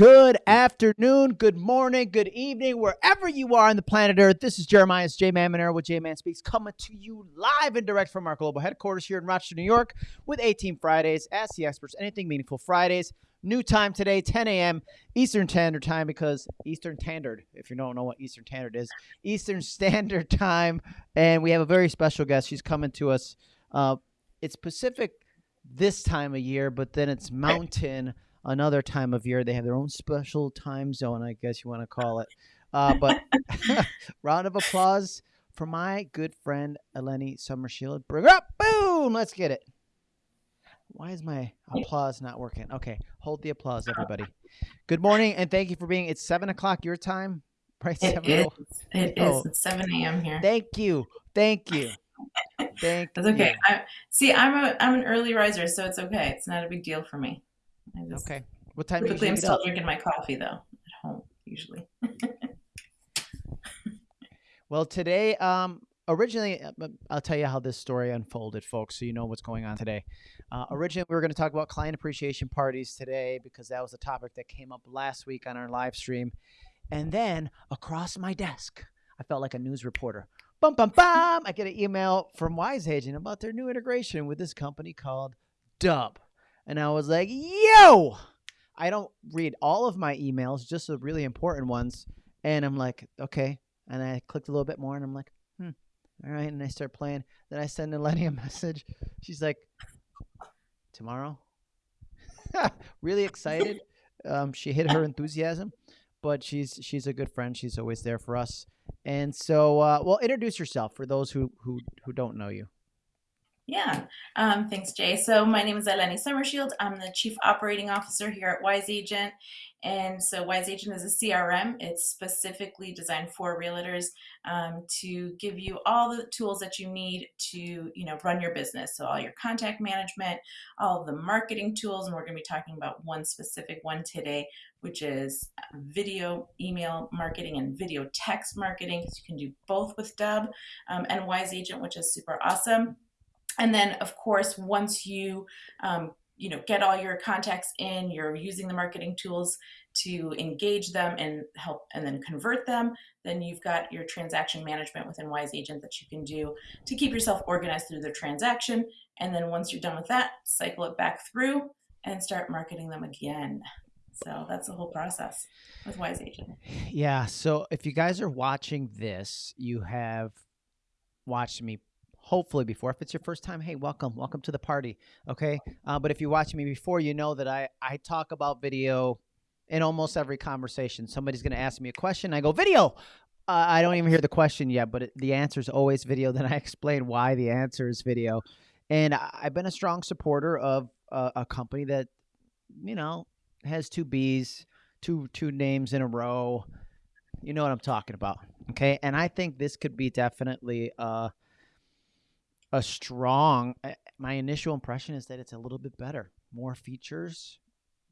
Good afternoon, good morning, good evening, wherever you are on the planet Earth. This is Jeremiah's J Man Monero with J Man Speaks coming to you live and direct from our global headquarters here in Rochester, New York, with 18 Fridays. Ask the experts anything meaningful Fridays. New time today, 10 a.m. Eastern Standard Time, because Eastern Standard, if you don't know what Eastern Standard is, Eastern Standard Time. And we have a very special guest. She's coming to us. Uh, it's Pacific this time of year, but then it's Mountain another time of year. They have their own special time zone, I guess you want to call it. Uh, but round of applause for my good friend Eleni Summershield. Bring her up. Boom. Let's get it. Why is my applause not working? Okay, hold the applause, everybody. Good morning, and thank you for being. It's seven o'clock your time, right? It seven is. oh- It oh. is. It's 7 a.m. here. Thank you, thank you, thank That's okay. you. I, see, I'm a I'm an early riser, so it's okay. It's not a big deal for me. I just, Okay, what time do Typically, I'm still up? drinking my coffee though at home usually. Well, today, um, originally, uh, I'll tell you how this story unfolded, folks, so you know what's going on today. Uh, originally, we were going to talk about client appreciation parties today because that was a topic that came up last week on our live stream. And then across my desk, I felt like a news reporter. Bum, bum, bum. I get an email from Wise Agent about their new integration with this company called Dubb. And I was like, yo, I don't read all of my emails, just the really important ones. And I'm like, okay. And I clicked a little bit more and I'm like, hmm, all right. And I start playing. Then I send Eleni a message. She's like, tomorrow? really excited. Um, she hit her enthusiasm, but she's she's a good friend. She's always there for us. And so, uh, well, introduce yourself for those who who who don't know you. Yeah. Um, thanks, Jay. So my name is Eleni Summershield. I'm the Chief Operating Officer here at Wise Agent. And so Wise Agent is a CRM. It's specifically designed for realtors um, to give you all the tools that you need to, you know, run your business. So all your contact management, all the marketing tools, and we're going to be talking about one specific one today, which is video, email marketing, and video text marketing. Because you can do both with Dubb um, and Wise Agent, which is super awesome. And then, of course, once you um, you know get all your contacts in, you're using the marketing tools to engage them and help, and then convert them. Then you've got your transaction management within Wise Agent that you can do to keep yourself organized through the transaction. And then once you're done with that, cycle it back through and start marketing them again. So that's the whole process with Wise Agent. Yeah. So if you guys are watching this, you have watched me hopefully before. If it's your first time, hey, welcome, welcome to the party. Okay. Uh, but if you watch me before, you know that I I talk about video in almost every conversation. Somebody's going to ask me a question, I go video. Uh, I don't even hear the question yet, but it, the answer is always video. Then I explain why the answer is video. And I, I've been a strong supporter of a, a company that, you know, has two B's, two two names in a row. You know what I'm talking about, okay? And I think this could be definitely uh, a strong. uh, My initial impression is that it's a little bit better, more features,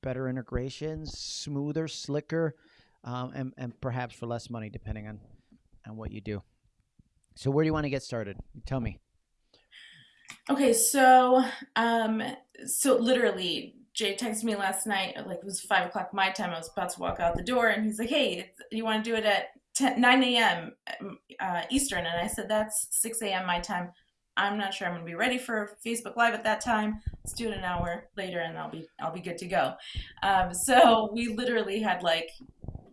better integrations, smoother, slicker, um, and and perhaps for less money, depending on on what you do. So where do you want to get started? Tell me. Okay, so um, so literally, Jay texted me last night. Like it was five o'clock my time. I was about to walk out the door, and he's like, "Hey, you want to do it at 10, 9 a.m. Uh, Eastern?" And I said, "That's 6 a.m. my time. I'm not sure I'm to be ready for Facebook Live at that time. Let's do it an hour later, and I'll be I'll be good to go." Um, so we literally had like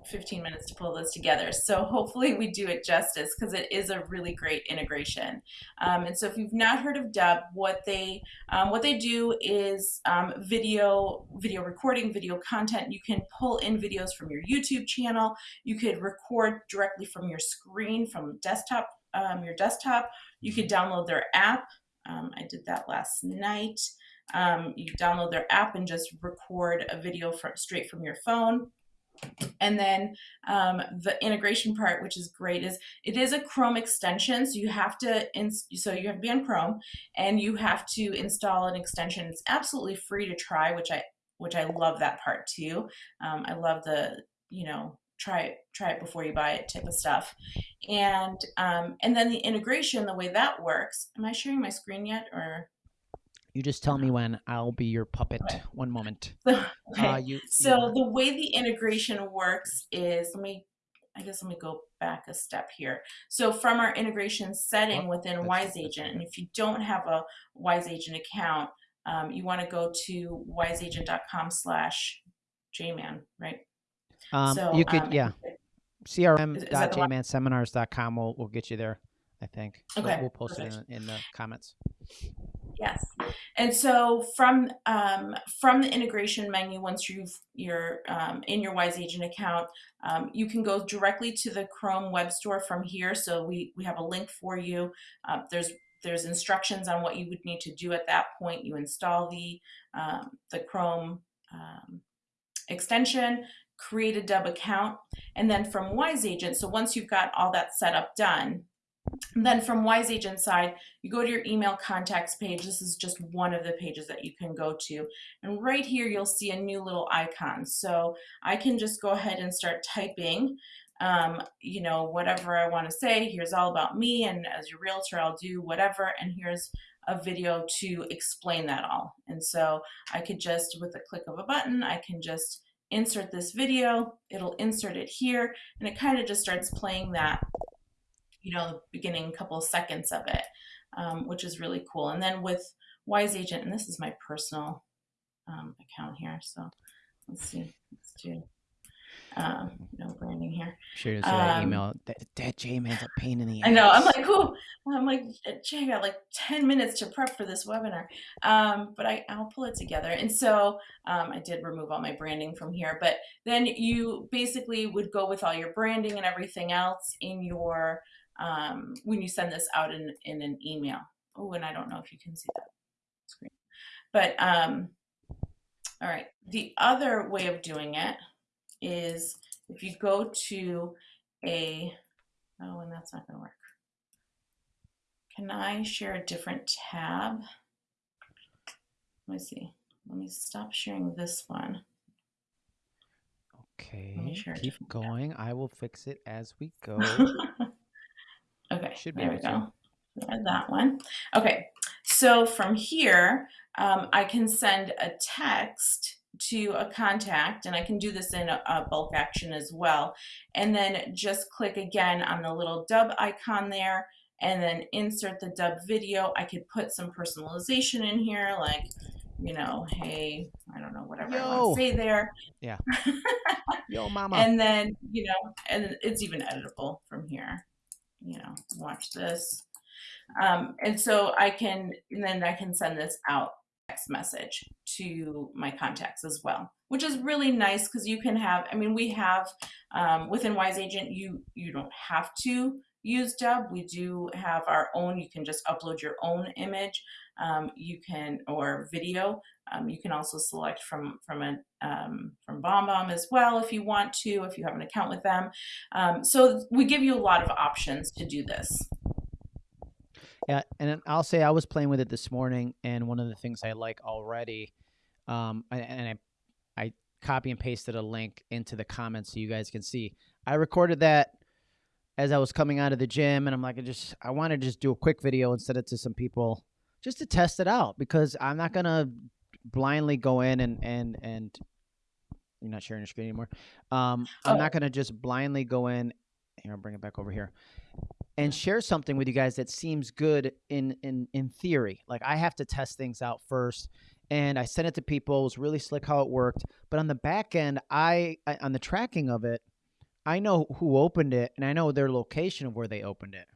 15 minutes to pull this together. So hopefully we do it justice because it is a really great integration. Um, and so if you've not heard of Dubb, what they um, what they do is um, video video recording, video content. You can pull in videos from your YouTube channel. You could record directly from your screen from desktop um, your desktop. You could download their app. Um, I did that last night. Um, you download their app and just record a video from, straight from your phone. And then um, the integration part, which is great, is it is a Chrome extension. So you have to, so you have to be on Chrome, and you have to install an extension. It's absolutely free to try, which I which I love that part too. Um, I love the you know try it try it before you buy it type of stuff, and um, and then the integration, the way that works. Am I sharing my screen yet, or You just tell me when. I'll be your puppet. Okay. One moment. So, okay. Uh, you, so you- the way the integration works is let me I guess let me go back a step here. So from our integration setting Oh, within that's- Wise that's Agent, and if you don't have a Wise Agent account, um, you want to go to wiseagent.com slash jman, right? Um, so you could, um, yeah. Is- is that the one? crm.jmanseminars.com will will get you there. I think. We'll- Okay, We'll, post it in, in the comments. Yes, and so from um, from the integration menu, once you've you're um, in your Wise Agent account, um, you can go directly to the Chrome Web Store from here. So we we have a link for you. Uh, there's there's instructions on what you would need to do at that point. You install the um, the Chrome um, extension, create a Dubb account, and then from Wise Agent. So once you've got all that setup done, then from Wise Agent side, you go to your email contacts page. This is just one of the pages that you can go to. And right here, you'll see a new little icon. So I can just go ahead and start typing, um, you know, whatever I want to say. Here's all about me. And as your realtor, I'll do whatever. And here's a video to explain that all. And so I could just, with a click of a button, I can just insert this video. It'll insert it here. And it kind of just starts playing that you know, the beginning couple seconds of it, um, which is really cool. And then with Wise Agent, and this is my personal um, account here, so let's see, let's do um, no branding here. Sure to that Um, email. That, that J Man's a pain in the ass. I know. I'm like, who? I'm like, Jay, I got like 10 minutes to prep for this webinar. Um, but I, I'll pull it together. And so um, I did remove all my branding from here. But then you basically would go with all your branding and everything else in your, um, when you send this out in, in an email. Oh, and I don't know if you can see that screen. But um, all right. The other way of doing it is if you go to a, oh, and that's not going to work. Can I share a different tab? Let me see. Let me stop sharing this one. Okay, keep different tab. going. I will fix it as we go. okay, Should be there we go. That one. Okay, so from here, um, I can send a text to a contact, and I can do this in a, a bulk action as well. And then just click again on the little dubb icon there, and then insert the dubb video. I could put some personalization in here, like, you know, hey, I don't know, whatever I want to say there. Yeah. Yo, mama. And then, you know, and it's even editable from here. You know, watch this. Um, and so I can, and then I can send this out text message to my contacts as well, which is really nice because you can have, I mean, we have um, within Wise Agent, you, you don't have to use Dubb. We do have our own, you can just upload your own image. Um, you can, or video. Um, you can also select from from a um, from BombBomb as well if you want to, if you have an account with them. Um, so we give you a lot of options to do this. Yeah, and I'll say I was playing with it this morning, and one of the things I like already, um, and, I, I copy and pasted a link into the comments so you guys can see. I recorded that as I was coming out of the gym, and I'm like, I just, I want to just do a quick video and send it to some people just to test it out because I'm not gonna blindly go in and and and you're not sharing your screen anymore. Um, I'm Oh. not gonna just blindly go in. Here, I'll bring it back over here and share something with you guys that seems good in in in theory. Like I have to test things out first, and I sent it to people. It was really slick how it worked, but on the back end, I, I on the tracking of it, I know who opened it, and I know their location of where they opened it.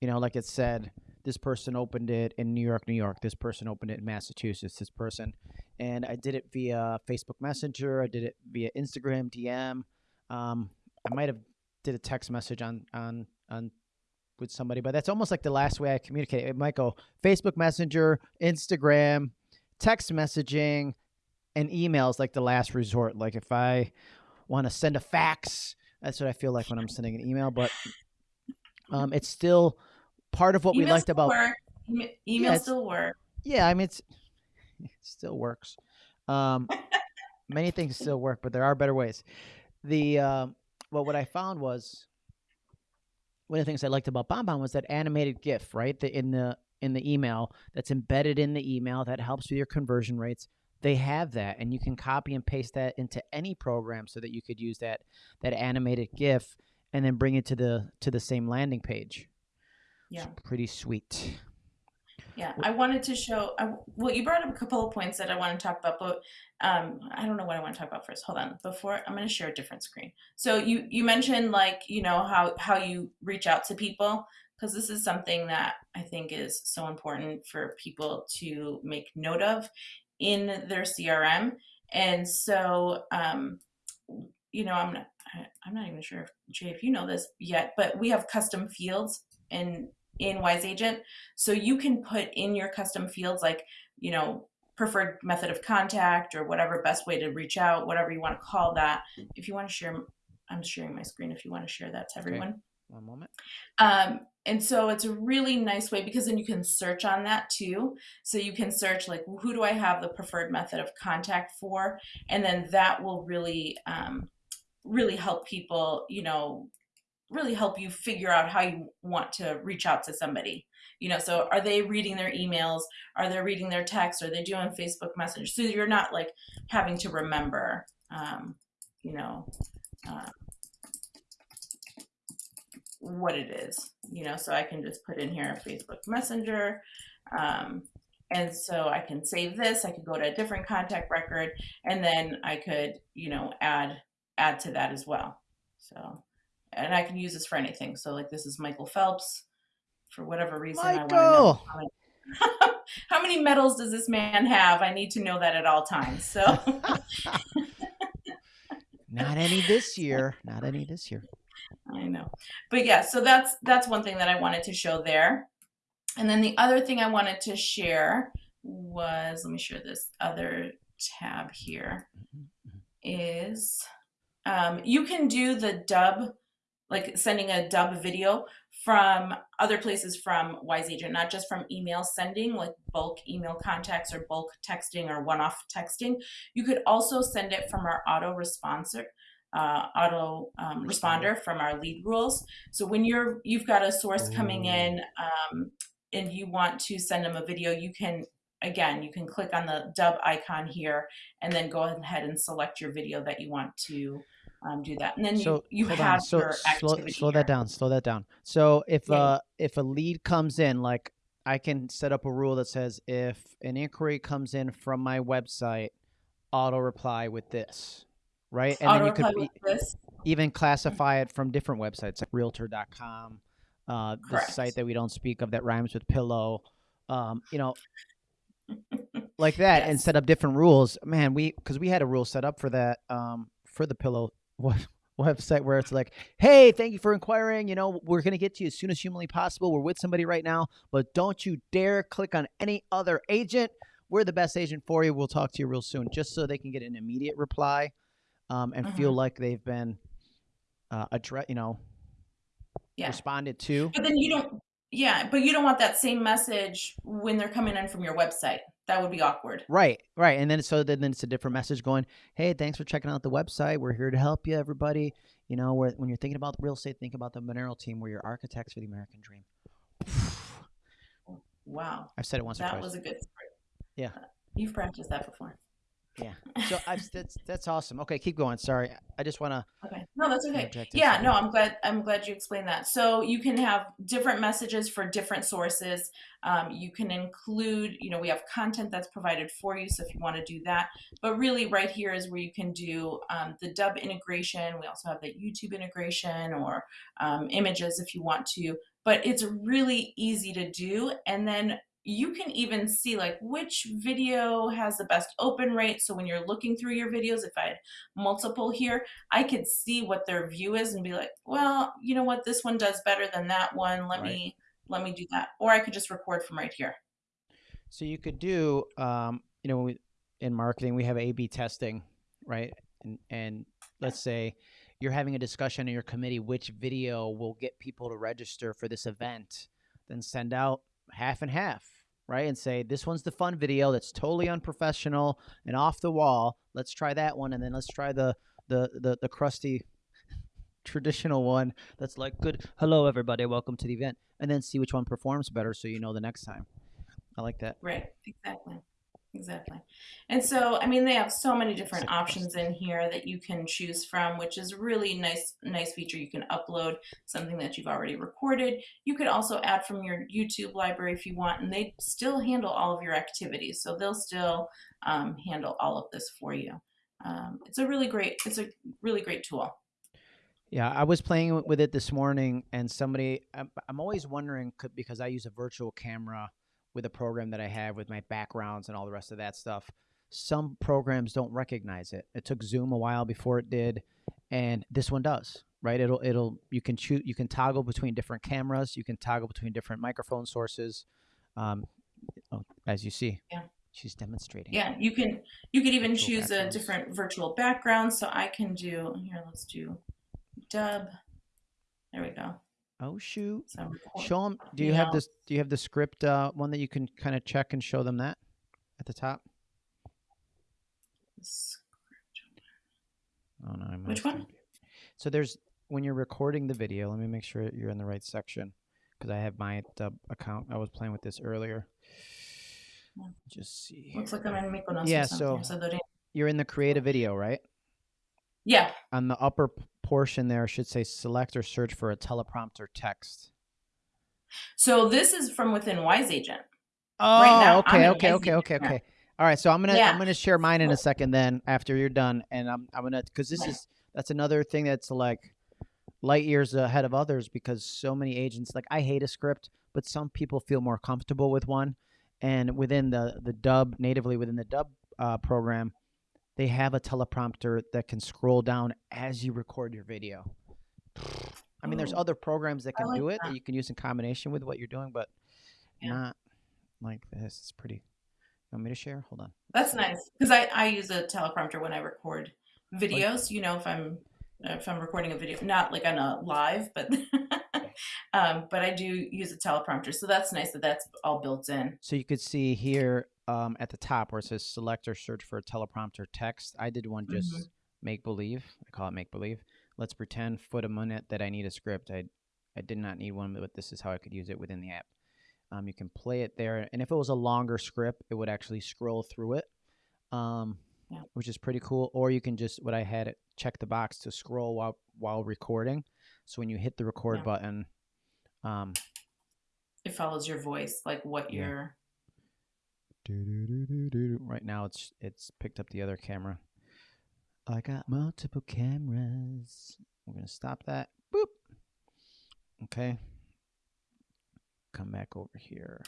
You know, like it said, this person opened it in New York, New York. This person opened it in Massachusetts. This person, and I did it via Facebook Messenger. I did it via Instagram DM. Um, I might have did a text message on on on with somebody, but that's almost like the last way I communicate. It might go Facebook Messenger, Instagram, text messaging, and emails like the last resort. Like if I want to send a fax, that's what I feel like when I'm sending an email. But um, it's still part of what we liked about. work. Ema- Email it's- still work. Yeah, I mean it's it still works. Um, many things still work, but there are better ways. The um, well, what I found was one of the things I liked about BombBomb was that animated GIF, right? The, in the in the email that's embedded in the email that helps with your conversion rates they have that and you can copy and paste that into any program so that you could use that that animated gif and then bring it to the to the same landing page Yeah. it's pretty sweet Yeah, I wanted to show. I, well, you brought up a couple of points that I want to talk about, but um, I don't know what I want to talk about first. Hold on, before I'm going to share a different screen. So you you mentioned like you know how how you reach out to people because this is something that I think is so important for people to make note of in their CRM. And so um, you know I'm not I'm not even sure if, Jay if you know this yet, but we have custom fields in in Wise Agent. So you can put in your custom fields like, you know, preferred method of contact or whatever best way to reach out, whatever you want to call that. If you want to share, I'm sharing my screen if you want to share that to Okay. everyone. one moment Um, and so it's a really nice way because then you can search on that too. So you can search like who do I have the preferred method of contact for, and then that will really, um, really help people. You know, really help you figure out how you want to reach out to somebody. You know, so are they reading their emails? Are they reading their texts? Are they doing Facebook Messenger? So you're not like having to remember, um, you know, uh, what it is, you know, so I can just put in here Facebook Messenger. Um, and so I can save this, I could go to a different contact record, and then I could, you know, add add to that as well. So and I can use this for anything. So like this is Michael Phelps. For whatever reason I want to know how many, how many medals does this man have? I need to know that at all times. So not any this year not any this year I know. But yeah, so that's that's one thing that I wanted to show there. And then the other thing I wanted to share was let me share this other tab here is um, you can do the dubb like sending a dubb video from other places from Wise Agent, not just from email sending, like bulk email contacts or bulk texting or one-off texting. You could also send it from our auto responder, uh, auto um, responder from our lead rules. So when you're you've got a source coming in um, and you want to send them a video, you can again you can click on the dubb icon here and then go ahead and select your video that you want to um, do that. And then so you, you have on. So your slow, activity slow here. that down. Slow that down. So if Yeah. uh if a lead comes in, like I can set up a rule that says if an inquiry comes in from my website, auto reply with this, right? And Auto then you could e- even classify it from different websites like Realtor.com, uh, the site that we don't speak of that rhymes with pillow, um, you know, like that, and set up different rules. Man, we because we had a rule set up for that um, for the pillow website where it's like, hey, thank you for inquiring. You know, we're gonna get to you as soon as humanly possible. We're with somebody right now, but don't you dare click on any other agent. We're the best agent for you. We'll talk to you real soon, just so they can get an immediate reply um, and feel like they've been uh, address, you know, Yeah. responded to. But then you don't, yeah, but you don't want that same message when they're coming in from your website. That would be awkward. Right, right, and then so then it's a different message going, "Hey, thanks for checking out the website. We're here to help you, everybody. You know, where when you're thinking about real estate, think about the Monero team. We're your architects for the American dream." Wow. I've said it once That was a good story. Yeah. Uh, You've practiced that before. Yeah. So I've, that's that's awesome. Okay, keep going. Sorry, I just want to Okay. No, that's okay. Yeah, no, I'm glad. I'm glad you explained that. So you can have different messages for different sources. Um, you can include, you know, we have content that's provided for you. So if you want to do that, but really, right here is where you can do um, the Dubb integration. We also have the YouTube integration or um, images if you want to. But it's really easy to do, and then you can even see like which video has the best open rate. So when you're looking through your videos, if I had multiple here, I could see what their view is and be like, well, you know what, this one does better than that one. Let Right. me let me do that. Or I could just record from right here. So you could do, um, you know, in marketing we have A/B testing, right? And, and let's say you're having a discussion in your committee which video will get people to register for this event, then send out half and half, right? And say this one's the fun video that's totally unprofessional and off the wall. Let's try that one, and then let's try the the the, the crusty traditional one that's like good hello everybody welcome to the event and then see which one performs better so you know the next time i like that right exactly exactly. And so i mean they have so many different options in here that you can choose from which is a really nice nice feature. You can upload something that you've already recorded. You could also add from your youtube library if you want and they still handle all of your activities so they'll still um, handle all of this for you. Um, it's a really great it's a really great tool. Yeah, I was playing with it this morning, and somebody, I'm, I'm always wondering because I use a virtual camera with a program that I have with my backgrounds and all the rest of that stuff. Some programs don't recognize it. It took Zoom a while before it did, and this one does. Right? It'll it'll you can choose you can toggle between different cameras. You can toggle between different microphone sources. Um, oh, as you see, yeah, she's demonstrating. Yeah, you can you could even choose a different virtual background. So I can do here. Let's do dubb. There we go. Oh shoot! So show them. Do you have this? Do you have the script uh, one that you can kind of check and show them that at the top? Oh no! I'm Which one? So there's when you're recording the video. Let me make sure you're in the right section because I have my dubb account. I was playing with this earlier. Just see. Looks like I'm in Mykonos. Yeah. So you're in the create a video, right? Yeah. On the upper portion there should say select or search for a teleprompter text. So this is from within Wise Agent. Oh, right now, okay, okay, okay, okay, okay. All right, so I'm gonna yeah. I'm gonna share mine in a second then after you're done, and I'm I'm gonna because this is that's another thing that's like light years ahead of others because so many agents like I hate a script, but some people feel more comfortable with one, and within the the dubb natively within the dubb uh, program, they have a teleprompter that can scroll down as you record your video. I mean, there's oh, other programs that can like do it that. that. you can use in combination with what you're doing, but yeah. not like this. It's pretty. You want me to share? Hold on. That's nice because I, I use a teleprompter when I record videos. You know, if I'm if I'm recording a video, not like on a live, but um, but I do use a teleprompter, so that's nice that that's all built in. So you could see here um, at the top where it says select or search for a teleprompter text. I did one just mm-hmm. make believe. I call it make believe. Let's pretend foot a minute that I need a script. I I did not need one, but this is how I could use it within the app. Um, you can play it there, and if it was a longer script, it would actually scroll through it, um, yeah. which is pretty cool. Or you can just what I had it check the box to scroll while while recording. So when you hit the record yeah. button, um, it follows your voice, like what yeah. you're Right now, it's it's picked up the other camera. I got multiple cameras. We're gonna stop that. Boop. Okay. Come back over here.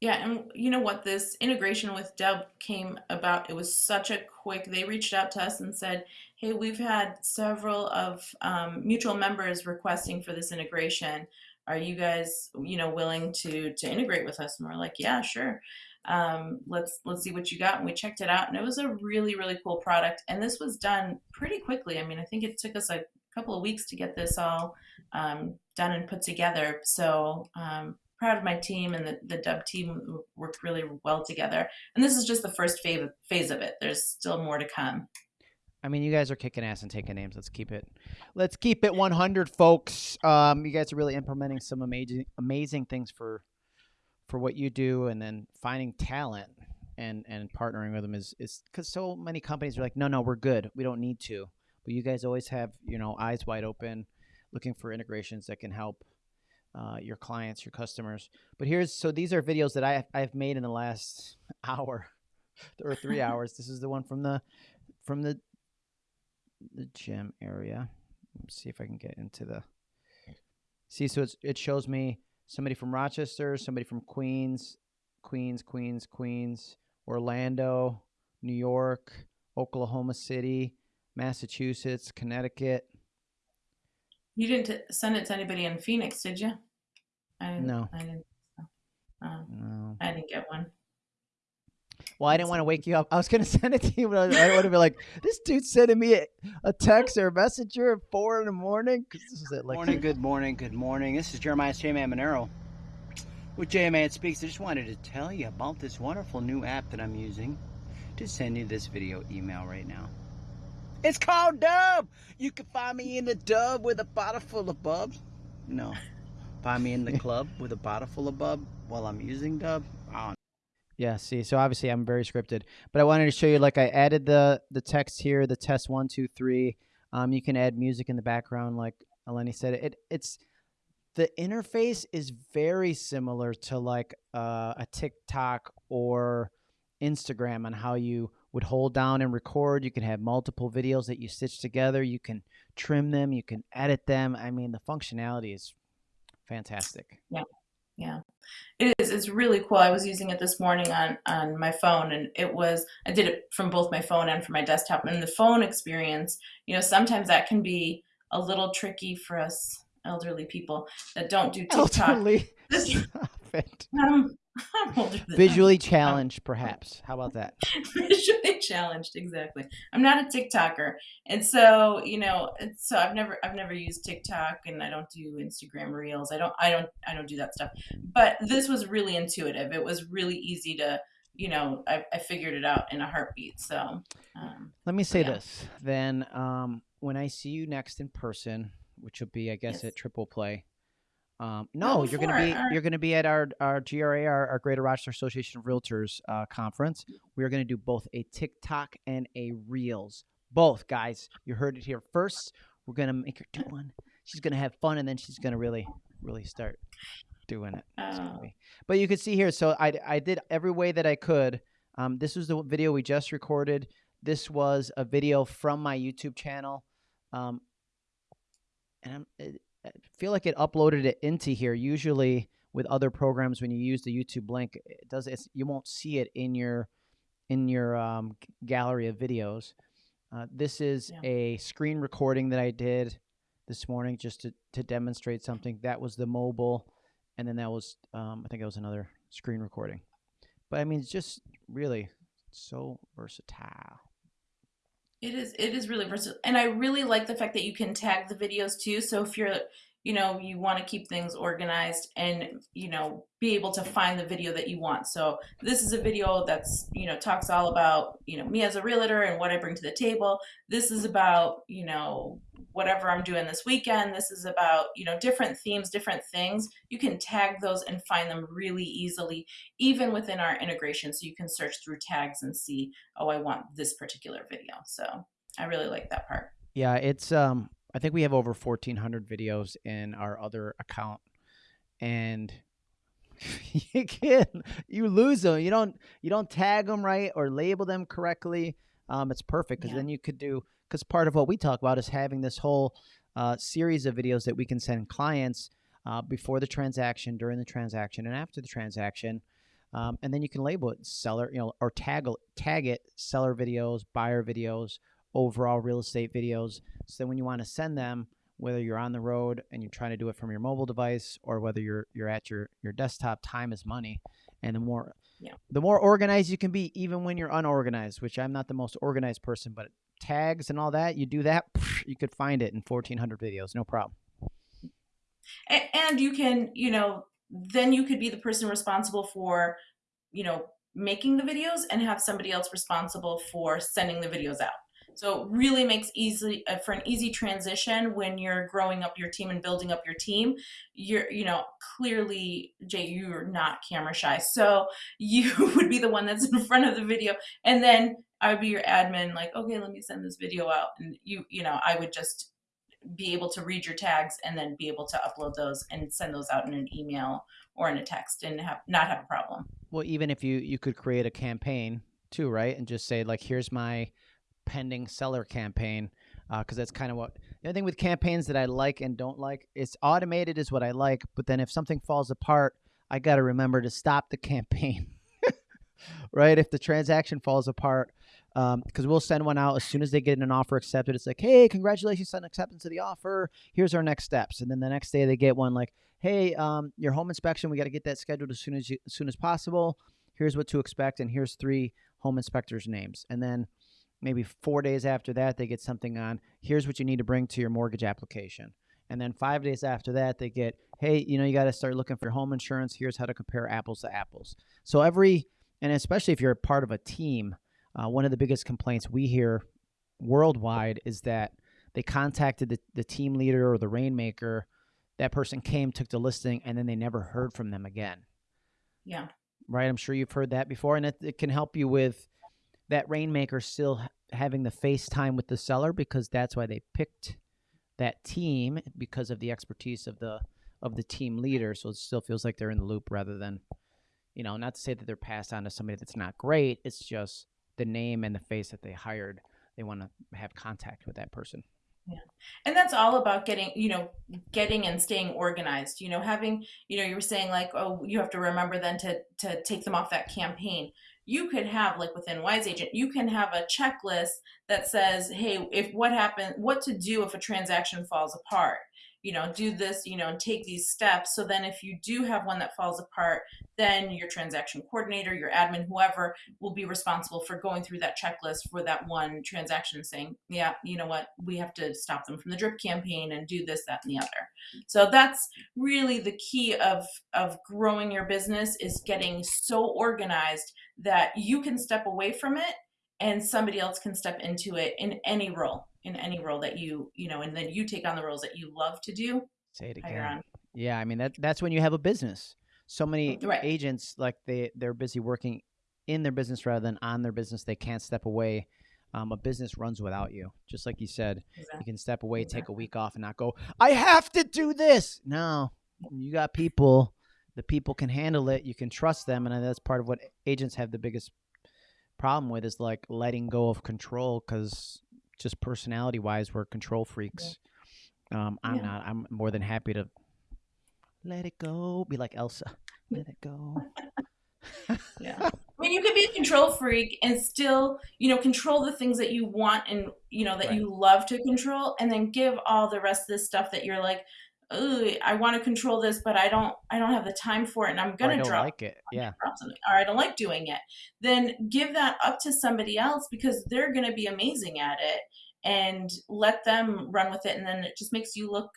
Yeah, and you know what? This integration with Dubb came about. It was such a quick. They reached out to us and said, "Hey, we've had several of um, mutual members requesting for this integration. Are you guys, you know, willing to to integrate with us?" And we're like, "Yeah, sure. Um, let's let's see what you got." And we checked it out, and it was a really really cool product. And this was done pretty quickly. I mean, I think it took us a couple of weeks to get this all um, done and put together. So um, proud of my team and the, the dubb team worked really well together. And this is just the first phase phase of it. There's still more to come. I mean, you guys are kicking ass and taking names. Let's keep it, let's keep it 100, folks. Um, you guys are really implementing some amazing, amazing things for, for what you do, and then finding talent and and partnering with them is is because so many companies are like, no, no, we're good. We don't need to. But you guys always have you know eyes wide open, looking for integrations that can help uh, your clients, your customers. But here's so these are videos that I I've made in the last hour or three hours. This is the one from the from the the gym area. Let's see if I can get into the see. So it's, it shows me somebody from Rochester, somebody from Queens, Queens, Queens, Queens, Orlando, New York, Oklahoma City, Massachusetts, Connecticut, you didn't send it to anybody in Phoenix, did you? I didn't, no. I didn't. Uh, no. I didn't get one. Well, I didn't want to wake you up. I was going to send it to you, but I, I want to be like, this dude's sending me a, a text or a messenger at four in the morning. Cause this is it. Like, morning, good morning, good morning. This is Jeremiah J Man Monero with J Man Speaks. I just wanted to tell you about this wonderful new app that I'm using to send you this video email right now. It's called Dubb. You can find me in the dub with a bottle full of bubs. No. Find me in the club with a bottle full of bub while I'm using Dubb. Oh, Yeah, see, so obviously I'm very scripted, but I wanted to show you like I added the the text here, the test one, two, three. Um, you can add music in the background, like Eleni said. It it's the interface is very similar to like uh, a TikTok or Instagram on how you would hold down and record. You can have multiple videos that you stitch together. You can trim them. You can edit them. I mean, the functionality is fantastic. Yeah, Yeah, it is. It's really cool. I was using it this morning on on my phone, and it was. I did it from both my phone and from my desktop. And the phone experience, you know, sometimes that can be a little tricky for us elderly people that don't do TikTok. Elderly. This- it. I'm, I'm older than Visually challenged, perhaps. How about that? visually challenged exactly i'm not a tiktoker and so you know so i've never i've never used tiktok and i don't do instagram reels i don't i don't i don't do that stuff but this was really intuitive it was really easy to you know i, I figured it out in a heartbeat so um, Let me say Yeah. this. Then, um, when I see you next in person, which will be, I guess, Yes. at Triple Play. Um, no, you're gonna be alright. you're gonna be at our our GRA, our, our Greater Rochester Association of Realtors uh, conference. We are gonna do both a TikTok and a Reels. Both guys, you heard it here first. We're gonna make her do one. She's gonna have fun, and then she's gonna really, really start doing it. Oh. But you can see here. So I I did every way that I could. Um, this was the video we just recorded. This was a video from my YouTube channel, um, and I'm, it, I feel like it uploaded it into here. Usually with other programs, when you use the YouTube link, it does it's, you won't see it in your in your um, gallery of videos. Uh, this is Yeah. a screen recording that I did this morning just to, to demonstrate something. That was the mobile, and then that was um, I think it was another screen recording. But I mean, it's just really so versatile. It is it is really versatile. And I really like the fact that you can tag the videos too. So if you're you know, you want to keep things organized and you know, be able to find the video that you want. So this is a video that's, you know, talks all about, you know, me as a realtor and what I bring to the table. This is about, you know, whatever I'm doing this weekend. This is about, you know, different themes, different things. You can tag those and find them really easily even within our integration so you can search through tags and see oh i want this particular video so i really like that part Yeah, it's um I think we have over 1400 videos in our other account and you can you lose them. You don't you don't tag them right or label them correctly. Um it's perfect cuz Yeah. then you could do cuz part of what we talk about is having this whole uh, series of videos that we can send clients uh, before the transaction, during the transaction, and after the transaction. Um, and then you can label it seller, you know, or tag tag it seller videos, buyer videos, overall real estate videos. So when you want to send them, whether you're on the road and you're trying to do it from your mobile device or whether you're you're at your your desktop, time is money. And the more Yeah. the more organized you can be, even when you're unorganized, which I'm not the most organized person, but tags and all that, you do that, you could find it in 1400 videos, no problem. and, and you can you know then you could be the person responsible for you know making the videos and have somebody else responsible for sending the videos out so it really makes easy uh, for an easy transition when you're growing up your team and building up your team you're you know clearly jay you're not camera shy so you would be the one that's in front of the video and then i would be your admin like okay let me send this video out and you you know i would just be able to read your tags and then be able to upload those and send those out in an email or in a text and have not have a problem. Well, even if you you could create a campaign too, right? And just say like, here's my pending seller campaign, because that's kind of what the other thing with campaigns that I like and don't like. It's automated is what I like, but then if something falls apart, I got to remember to stop the campaign, right? If the transaction falls apart. Because we'll send one out as soon as they get an offer accepted. It's like, hey, congratulations on acceptance of the offer. Here's our next steps. And then the next day they get one like, hey, um, your home inspection, we got to get that scheduled as soon as you, as soon as possible. Here's what to expect, and here's three home inspectors' names. And then maybe four days after that, they get something on. Here's what you need to bring to your mortgage application. And then five days after that, they get, hey, you know, you got to start looking for home insurance. Here's how to compare apples to apples. So every, and especially if you're a part of a team, uh, one of the biggest complaints we hear worldwide is that they contacted the, the team leader or the rainmaker. That person came, took the listing, and then they never heard from them again. Yeah. Right? I'm sure you've heard that before, and it, it can help you with that rainmaker still having the FaceTime with the seller because that's why they picked that team because of the expertise of the of the team leader. So it still feels like they're in the loop rather than, you know, not to say that they're passed on to somebody that's not great. It's just the name and the face that they hired. They want to have contact with that person. Yeah. And that's all about getting, you know, getting and staying organized. You know, having, you know, you were saying like, oh, you have to remember then to to take them off that campaign you could have like within wise agent you can have a checklist that says hey if what happened what to do if a transaction falls apart? You know do this you know and take these steps. So then if you do have one that falls apart then your transaction coordinator your admin whoever will be responsible for going through that checklist for that one transaction saying yeah you know what? We have to stop them from the drip campaign and do this that and the other. So that's really the key of of growing your business is getting so organized that you can step away from it and somebody else can step into it in any role in any role that you you know and then you take on the roles that you love to do say it again. yeah i mean that that's when you have a business. So many right. agents like they they're busy working in their business rather than on their business. They can't step away. Um, a business runs without you. Just like you said exactly. you can step away exactly. take a week off and not go i have to do this. No you got people the people can handle it you can trust them and that's part of what agents have the biggest problem with is like letting go of control because just personality wise, we're control freaks. Yeah. Um, I'm yeah. not. I'm more than happy to let it go. Be like Elsa. Let it go. yeah. I mean, you could be a control freak and still, you know, control the things that you want and, you know, that right. you love to control and then give all the rest of this stuff that you're like, I want to control this, but I don't, I don't have the time for it, and I'm gonna drop. Like it, yeah. or I don't like doing it. Then give that up to somebody else because they're gonna be amazing at it, and let them run with it, and then it just makes you look,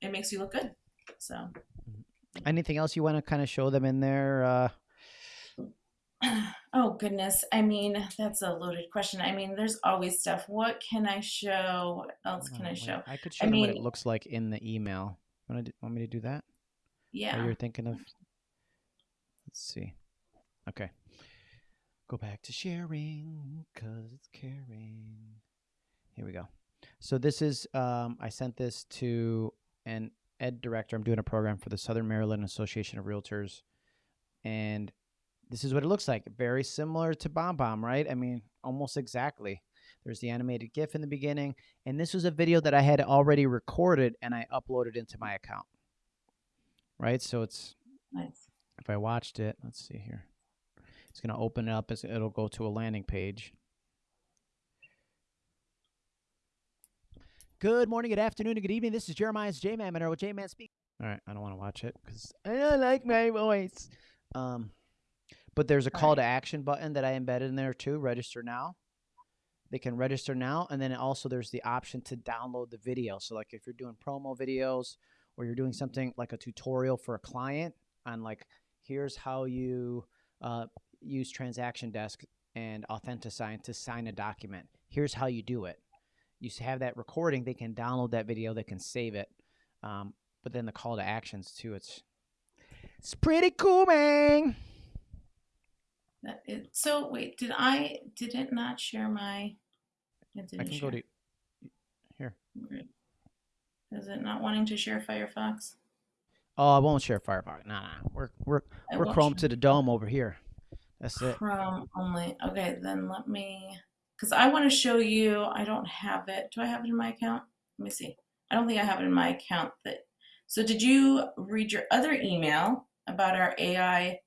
it makes you look good. So. Mm-hmm. Anything else you want to kind of show them in there? Uh... Oh goodness. I mean, that's a loaded question. I mean, there's always stuff. What can I show? What else can I show? I could show I them mean, what it looks like in the email. Want, to, want me to do that? Yeah. Or you're thinking of. Let's see. Okay. Go back to sharing because it's caring. Here we go. So this is. Um, I sent this to an ed director. I'm doing a program for the Southern Maryland Association of Realtors, and this is what it looks like. Very similar to BombBomb, right? I mean, almost exactly. There's the animated GIF in the beginning, and this was a video that I had already recorded and I uploaded into my account. Right, so it's nice. If I watched it, let's see here. It's going to open it up. As it'll go to a landing page. Good morning, good afternoon, and good evening. This is Jeremiah's J-Man Monero with J-Man Speak. All right, I don't want to watch it because I don't like my voice. Um, but there's a call to action button that I embedded in there too. Register now. They can register now, and then also there's the option to download the video. So like if you're doing promo videos or you're doing something like a tutorial for a client on like here's how you uh, use transaction desk and Authentisign to sign a document. Here's how you do it. You have that recording. They can download that video. They can save it. Um, but then the call to actions too. It's it's pretty cool, man. That is, so wait, did I did it not share my? It I can share. go to here. Is it not wanting to share Firefox? Oh, I won't share Firefox. Nah, nah. We're we're I we're Chrome to the dome over here. That's it. Chrome only. Okay, then let me because I want to show you. I don't have it. Do I have it in my account? Let me see. I don't think I have it in my account. That. So did you read your other email about our AI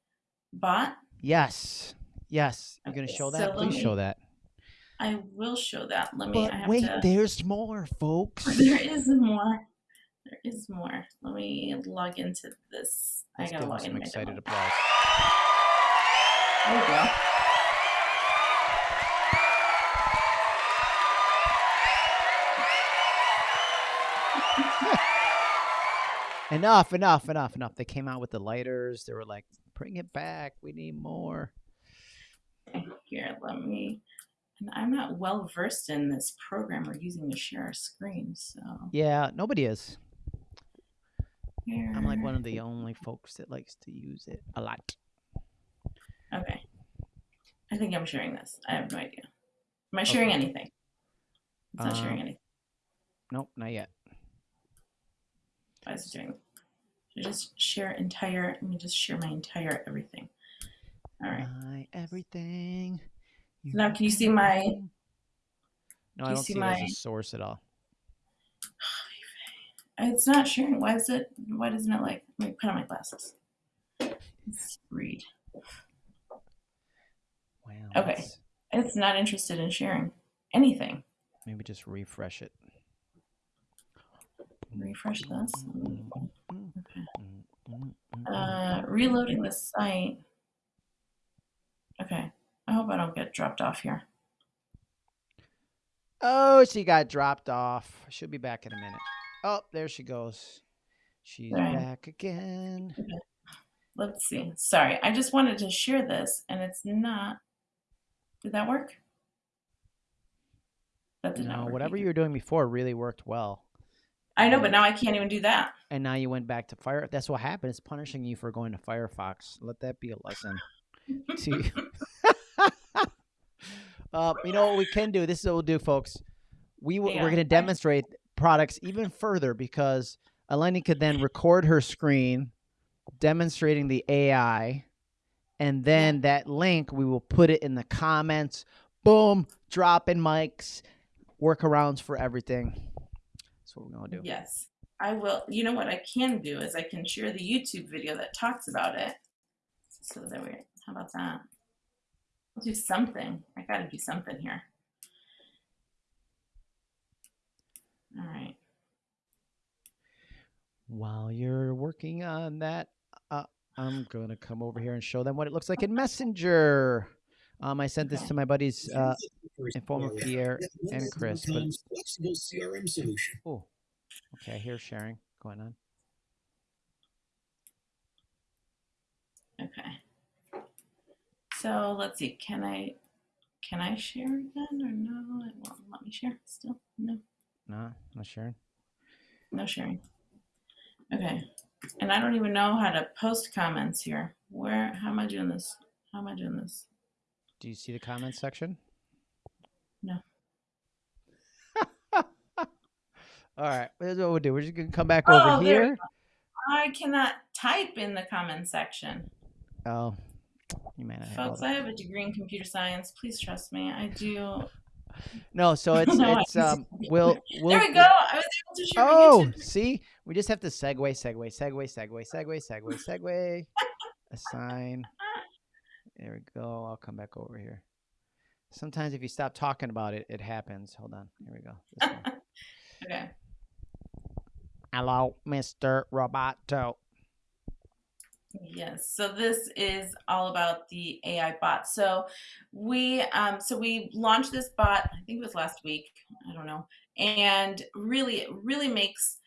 bot? Yes. Yes. You're okay, going to show that? So Please me, show that. I will show that. Let me. But wait, to, there's more, folks. There is more. There is more. Let me log into this. Let's I gotta log in. excited applause. There we go. enough, enough, enough, enough. They came out with the lighters. They were like, bring it back. We need more. Here, let me. And I'm not well versed in this program we're using to share our screen, so Yeah, nobody is. here. I'm like one of the only folks that likes to use it a lot. Okay. I think I'm sharing this. I have no idea. Am I sharing Okay. anything? It's not sharing Um, anything. Nope, not yet. Why is it doing? Should I just share entire? Let me just share my entire everything. All right. My everything. Now, can you see my- No, I don't see see, it as my- a source at all. It's not sharing. Why is it? Why doesn't it like? Let me put on my glasses. Let's read. Wow. Okay. let's It's not interested in sharing anything. Maybe just refresh it. Refresh this. Mm, Okay. Uh, reloading the site. Okay. I hope I don't get dropped off here. Oh, she got dropped off. She'll be back in a minute. Oh, there she goes. She's Right. back again. Let's see. Sorry, I just wanted to share this, and it's not. Did that work? That did not No, work. whatever either. you were doing before really worked well. I know, but now I can't even do that. And now you went back to fire. That's what happened. It's punishing you for going to Firefox. Let that be a lesson. See. uh, you know what we can do? This is what we'll do, folks. We Hang we're going to demonstrate products even further because Eleni could then record her screen demonstrating the AI, and then that link we will put it in the comments. Boom, dropping mics, workarounds for everything. That's what we're gonna do. Yes, I will. You know what I can do is I can share the YouTube video that talks about it. So that we. How about that? I'll do something. I got to do something here. All right. While you're working on that, uh, I'm gonna come over here and show them what it looks like in Messenger. Um, I sent this to my buddies, uh, First Informer area. Pierre Yet and Chris. But flexible CRM solution. oh, okay, I hear sharing going on. Okay. So let's see. Can I can I share again or no? It won't let me share. Still no No, not sharing. no sharing. Okay. And I don't even know how to post comments here. Where? How am I doing this? How am I doing this? Do you see the comments section? No. All right, here's what we'll do. We're just gonna come back Oh, over here. I cannot type in the comments section. Oh, you may not have Folks, that. I have a degree in computer science. Please trust me. I do. No, so it's No, it's um we'll we'll there we go. I was able to share Oh, see, we just have to segue, segue, segue, segue, segue, segue, segue, assign. There we go. I'll come back over here. Sometimes if you stop talking about it, it happens. Hold on. Here we go. Okay. Hello, Mr. Roboto. Yes. So this is all about the AI bot. So we um so we launched this bot, I think it was last week. I don't know. And really it really makes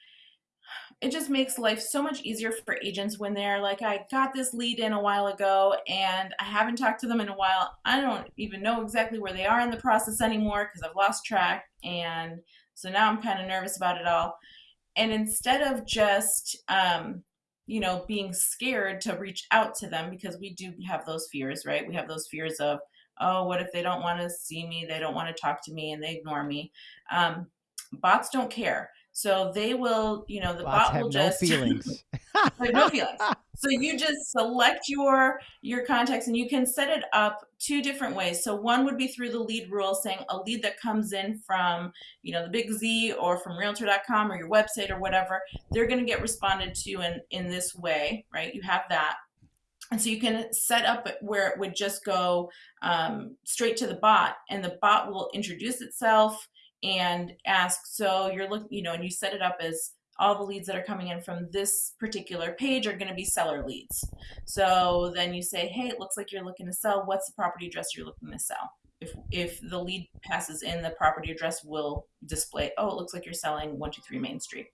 it just makes life so much easier for agents when they're like, I got this lead in a while ago and I haven't talked to them in a while. I don't even know exactly where they are in the process anymore because I've lost track. And so now I'm kind of nervous about it all. And instead of just, um, you know, being scared to reach out to them because we do have those fears, right? We have those fears of, oh, what if they don't want to see me? They don't want to talk to me and they ignore me. Um, bots don't care. So they will, you know, the bot will no just feelings. Have no feelings. So you just select your your contacts and you can set it up two different ways. So one would be through the lead rule saying a lead that comes in from, you know, the big Z or from realtor.com or your website or whatever, they're going to get responded to in in this way, right? You have that. And so you can set up where it would just go um, straight to the bot and the bot will introduce itself and ask, so you're looking, you know, and you set it up as all the leads that are coming in from this particular page are going to be seller leads. So then you say, hey, it looks like you're looking to sell. What's the property address you're looking to sell? If, if the lead passes in, the property address will display, oh, it looks like you're selling 123 Main Street.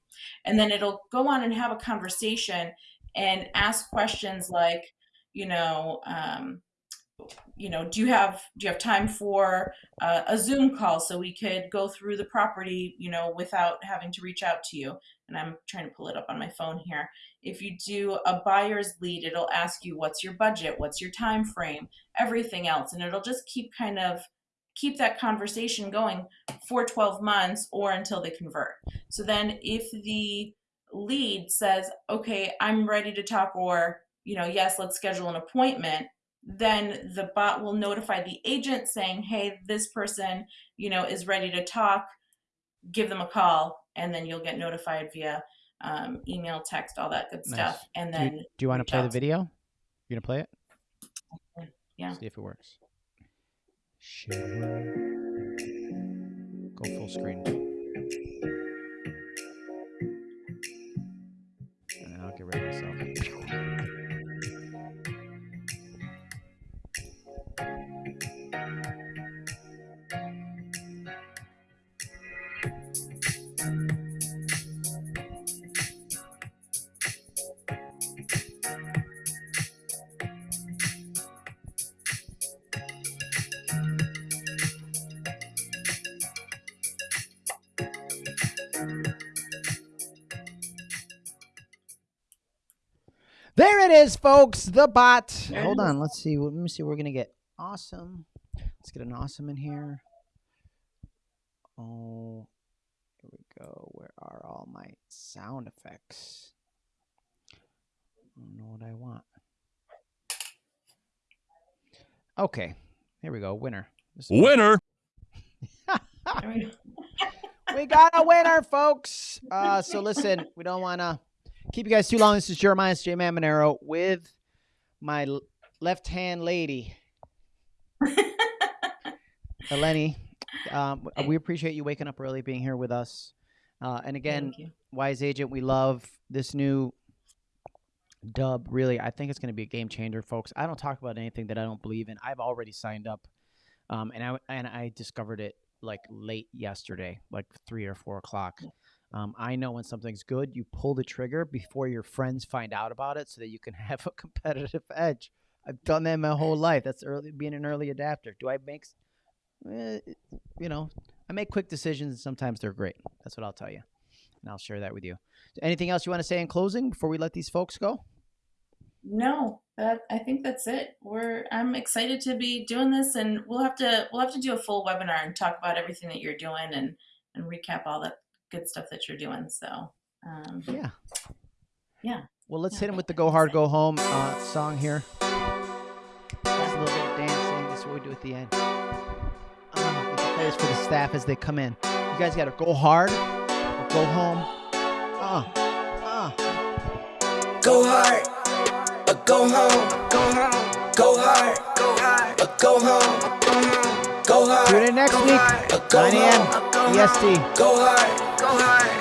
And then it'll go on and have a conversation and ask questions like, you know, um, you know, do you have do you have time for uh, a Zoom call so we could go through the property, you know, without having to reach out to you? And I'm trying to pull it up on my phone here. If you do a buyer's lead, it'll ask you what's your budget, what's your time frame, everything else, and it'll just keep kind of keep that conversation going for 12 months or until they convert. So then if the lead says, "Okay, I'm ready to talk," or you know, yes, let's schedule an appointment then the bot will notify the agent saying, hey, this person, you know, is ready to talk. Give them a call, and then you'll get notified via um, email, text, all that good Nice. stuff. And Do then you, do you want to play the video? You gonna play it? Yeah. See if it works. Share. Go full screen. And I'll get rid of myself. It is, folks. The bot. There Hold on. Let's see. Let me see. We're gonna get awesome. Let's get an awesome in here. Oh, here we go. Where are all my sound effects? I don't know what I want. Okay, here we go. Winner. Winner. We go. we got a winner, folks. Uh, so listen, we don't want to keep you guys too long. This is Jeremiah J. Man Monero with my left-hand lady, Eleni. Um, we appreciate you waking up early, being here with us. Uh, and again, Wise Agent, we love this new dub. Really, I think it's going to be a game changer, folks. I don't talk about anything that I don't believe in. I've already signed up, um, and I and I discovered it like late yesterday, like three or four o'clock. Um, I know when something's good, you pull the trigger before your friends find out about it, so that you can have a competitive edge. I've done that my whole life. That's early being an early adapter. Do I make, eh, you know, I make quick decisions. and Sometimes they're great. That's what I'll tell you, and I'll share that with you. Anything else you want to say in closing before we let these folks go? No, that I think that's it. We're I'm excited to be doing this, and we'll have to we'll have to do a full webinar and talk about everything that you're doing and and recap all that good stuff that you're doing. So um, Yeah. Yeah. Well, let's Yeah. hit him with the "Go Hard, Go Home" uh, song here. Just a little bit of dancing. This is what we do at the end. Uh, we can play this for the staff as they come in. You guys got to go hard or go home. Uh, uh. Go hard, or go home, go home, go hard, go hard, or go home, go home, go hard. Tune in next go week, hard, or go 9 a.m. home, or go EST. Go hard, go hard,